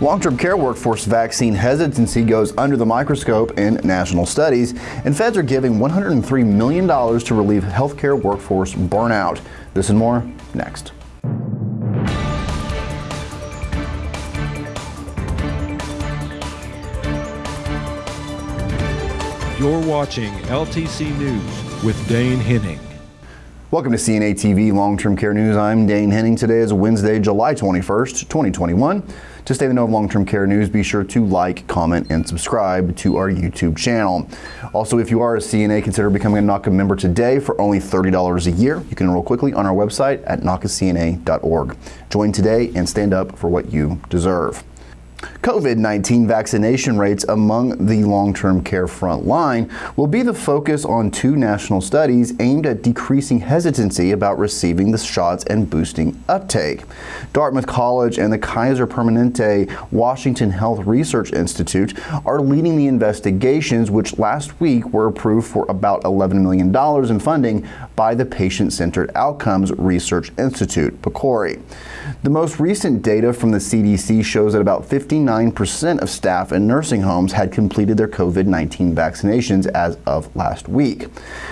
Long-term care workforce vaccine hesitancy goes under the microscope in national studies, and feds are giving $103 million to relieve healthcare workforce burnout. This and more next. You're watching LTC News with Dane Henning. Welcome to CNA TV Long-Term Care News. I'm Dane Henning. Today is Wednesday, July 21st, 2021. To stay in the know of long-term care news, be sure to like, comment, and subscribe to our YouTube channel. Also, if you are a CNA, consider becoming a NAHCA member today for only $30 a year. You can enroll quickly on our website at NAHCACNA.org. Join today and stand up for what you deserve. COVID-19 vaccination rates among the long-term care front line will be the focus on two national studies aimed at decreasing hesitancy about receiving the shots and boosting uptake. Dartmouth College and the Kaiser Permanente Washington Health Research Institute are leading the investigations which last week were approved for about $11 million in funding by the Patient-Centered Outcomes Research Institute, PCORI. The most recent data from the CDC shows that about 50 59% of staff in nursing homes had completed their COVID-19 vaccinations as of last week.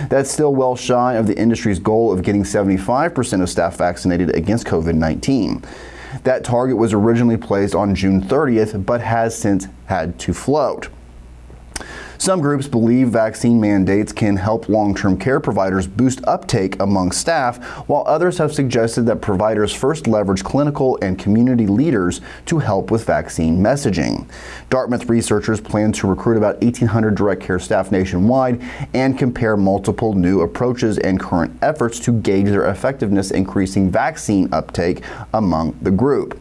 That's still well shy of the industry's goal of getting 75% of staff vaccinated against COVID-19. That target was originally placed on June 30th, but has since had to float. Some groups believe vaccine mandates can help long-term care providers boost uptake among staff, while others have suggested that providers first leverage clinical and community leaders to help with vaccine messaging. Dartmouth researchers plan to recruit about 1,800 direct care staff nationwide and compare multiple new approaches and current efforts to gauge their effectiveness increasing vaccine uptake among the group.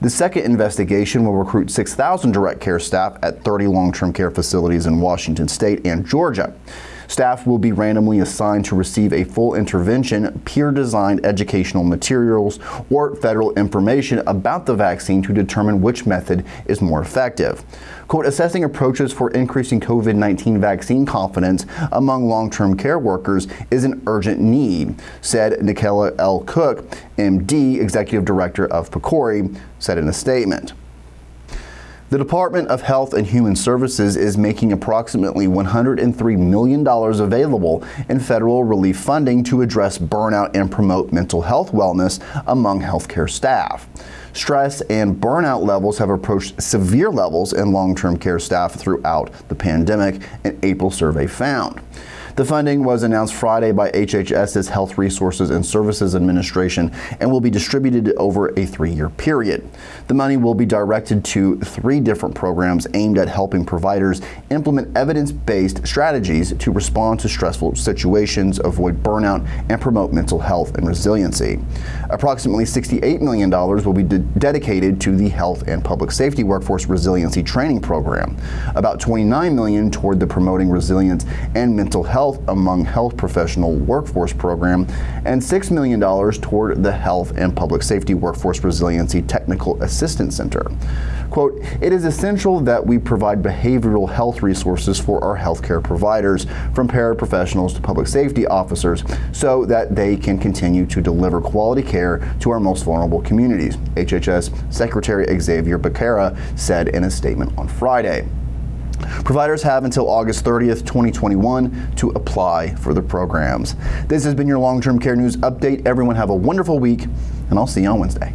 The second investigation will recruit 6,000 direct care staff at 30 long-term care facilities in Washington state and Georgia. Staff will be randomly assigned to receive a full intervention, peer-designed educational materials, or federal information about the vaccine to determine which method is more effective. Quote, assessing approaches for increasing COVID-19 vaccine confidence among long-term care workers is an urgent need, said Nakela L. Cook, MD, Executive Director of PCORI, said in a statement. The Department of Health and Human Services is making approximately $103 million available in federal relief funding to address burnout and promote mental health wellness among healthcare staff. Stress and burnout levels have approached severe levels in long-term care staff throughout the pandemic, an April survey found. The funding was announced Friday by HHS's Health Resources and Services Administration and will be distributed over a three-year period. The money will be directed to three different programs aimed at helping providers implement evidence-based strategies to respond to stressful situations, avoid burnout, and promote mental health and resiliency. Approximately $68 million will be de dedicated to the Health and Public Safety Workforce Resiliency Training Program, about 29 million toward the Promoting Resilience and Mental Health Health Among Health Professional Workforce Program and $6 million toward the Health and Public Safety Workforce Resiliency Technical Assistance Center. Quote, it is essential that we provide behavioral health resources for our healthcare providers, from paraprofessionals to public safety officers, so that they can continue to deliver quality care to our most vulnerable communities, HHS Secretary Xavier Becerra said in a statement on Friday. Providers have until August 30th, 2021 to apply for the programs. This has been your long-term care news update. Everyone have a wonderful week, and I'll see you on Wednesday.